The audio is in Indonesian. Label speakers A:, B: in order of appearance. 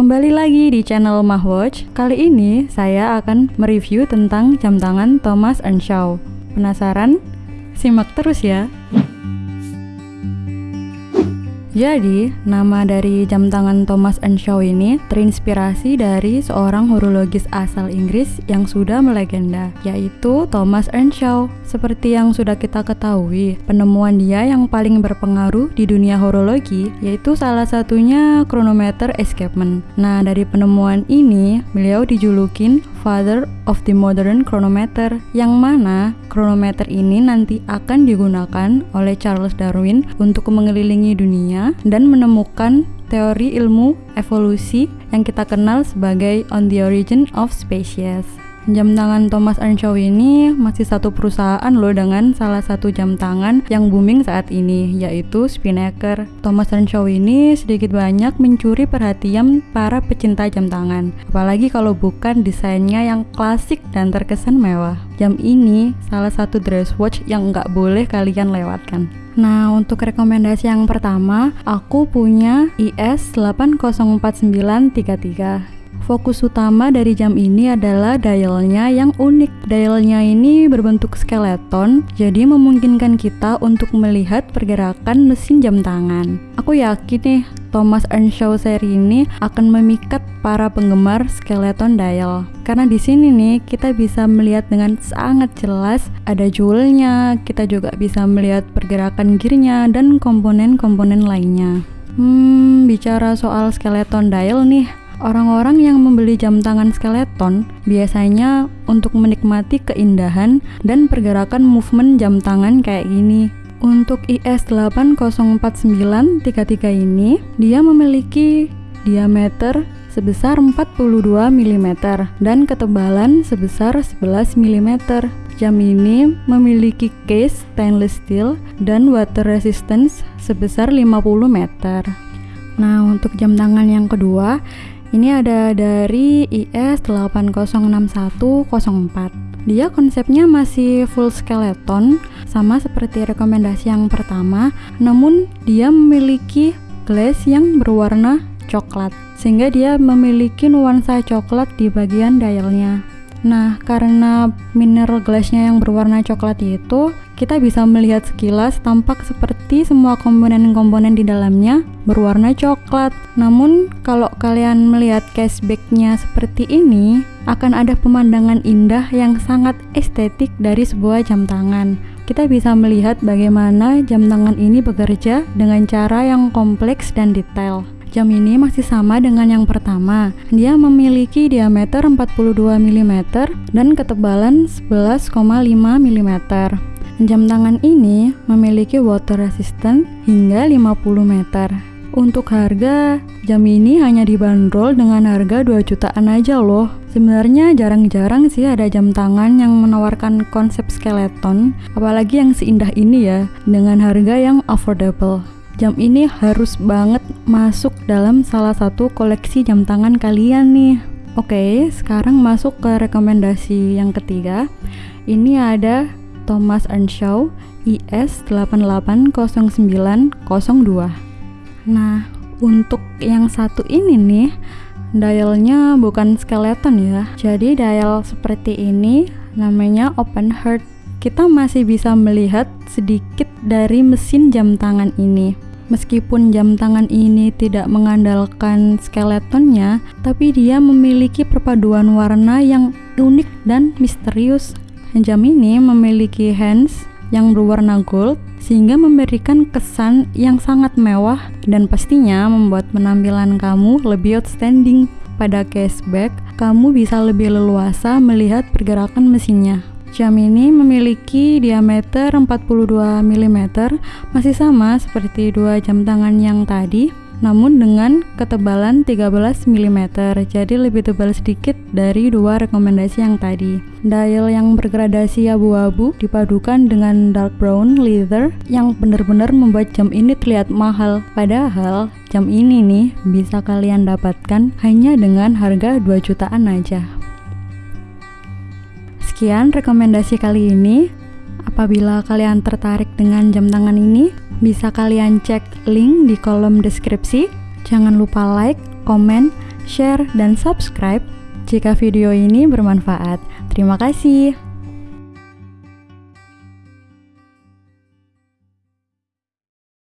A: kembali lagi di channel Mahwatch. Kali ini saya akan mereview tentang jam tangan Thomas Shaw. Penasaran? Simak terus ya. Jadi, nama dari jam tangan Thomas Shaw ini terinspirasi dari seorang horologis asal Inggris yang sudah melegenda, yaitu Thomas Shaw. Seperti yang sudah kita ketahui, penemuan dia yang paling berpengaruh di dunia horologi yaitu salah satunya kronometer escapement. Nah, dari penemuan ini, beliau dijulukin Father of the Modern Chronometer, yang mana kronometer ini nanti akan digunakan oleh Charles Darwin untuk mengelilingi dunia dan menemukan teori ilmu evolusi yang kita kenal sebagai On the Origin of Species. Jam tangan Thomas Earnshaw ini masih satu perusahaan loh dengan salah satu jam tangan yang booming saat ini yaitu Spinnaker. Thomas Earnshaw ini sedikit banyak mencuri perhatian para pecinta jam tangan. Apalagi kalau bukan desainnya yang klasik dan terkesan mewah. Jam ini salah satu dress watch yang nggak boleh kalian lewatkan. Nah, untuk rekomendasi yang pertama, aku punya IS 804933. Fokus utama dari jam ini adalah dialnya yang unik. Dialnya ini berbentuk skeleton, jadi memungkinkan kita untuk melihat pergerakan mesin jam tangan. Aku yakin nih, Thomas Earnshaw seri ini akan memikat para penggemar skeleton dial. Karena di sini nih kita bisa melihat dengan sangat jelas ada jewelnya, kita juga bisa melihat pergerakan gearnya dan komponen-komponen lainnya. Hmm, bicara soal skeleton dial nih, Orang-orang yang membeli jam tangan skeleton biasanya untuk menikmati keindahan dan pergerakan movement jam tangan kayak gini. Untuk IS804933 ini, dia memiliki diameter sebesar 42 mm dan ketebalan sebesar 11 mm. Jam ini memiliki case stainless steel dan water resistance sebesar 50 meter. Nah, untuk jam tangan yang kedua, ini ada dari IS 806104. Dia konsepnya masih full skeleton, sama seperti rekomendasi yang pertama, namun dia memiliki glass yang berwarna coklat, sehingga dia memiliki nuansa coklat di bagian dialnya. Nah, karena mineral glassnya yang berwarna coklat itu, kita bisa melihat sekilas tampak seperti semua komponen-komponen di dalamnya berwarna coklat. Namun, kalau kalian melihat cashbacknya seperti ini, akan ada pemandangan indah yang sangat estetik dari sebuah jam tangan. Kita bisa melihat bagaimana jam tangan ini bekerja dengan cara yang kompleks dan detail. Jam ini masih sama dengan yang pertama. Dia memiliki diameter 42 mm dan ketebalan 11,5 mm. Jam tangan ini memiliki water resistant hingga 50 meter. Untuk harga, jam ini hanya dibanderol dengan harga 2 jutaan aja loh. Sebenarnya jarang-jarang sih ada jam tangan yang menawarkan konsep skeleton, apalagi yang seindah ini ya, dengan harga yang affordable. Jam ini harus banget masuk dalam salah satu koleksi jam tangan kalian nih. Oke, sekarang masuk ke rekomendasi yang ketiga. Ini ada Thomas Earnshaw IS 880902. Nah, untuk yang satu ini nih, dialnya bukan skeleton ya. Jadi dial seperti ini namanya open heart. Kita masih bisa melihat sedikit dari mesin jam tangan ini. Meskipun jam tangan ini tidak mengandalkan skeletonnya, tapi dia memiliki perpaduan warna yang unik dan misterius. Jam ini memiliki hands yang berwarna gold sehingga memberikan kesan yang sangat mewah dan pastinya membuat penampilan kamu lebih outstanding. Pada cashback, kamu bisa lebih leluasa melihat pergerakan mesinnya. Jam ini memiliki diameter 42 mm, masih sama seperti dua jam tangan yang tadi, namun dengan ketebalan 13 mm, jadi lebih tebal sedikit dari dua rekomendasi yang tadi. Dial yang bergradasi abu-abu dipadukan dengan dark brown leather yang benar-benar membuat jam ini terlihat mahal. Padahal jam ini nih bisa kalian dapatkan hanya dengan harga 2 jutaan aja. Sekian rekomendasi kali ini. Apabila kalian tertarik dengan jam tangan ini, bisa kalian cek link di kolom deskripsi. Jangan lupa like, komen, share, dan subscribe jika video ini bermanfaat. Terima kasih.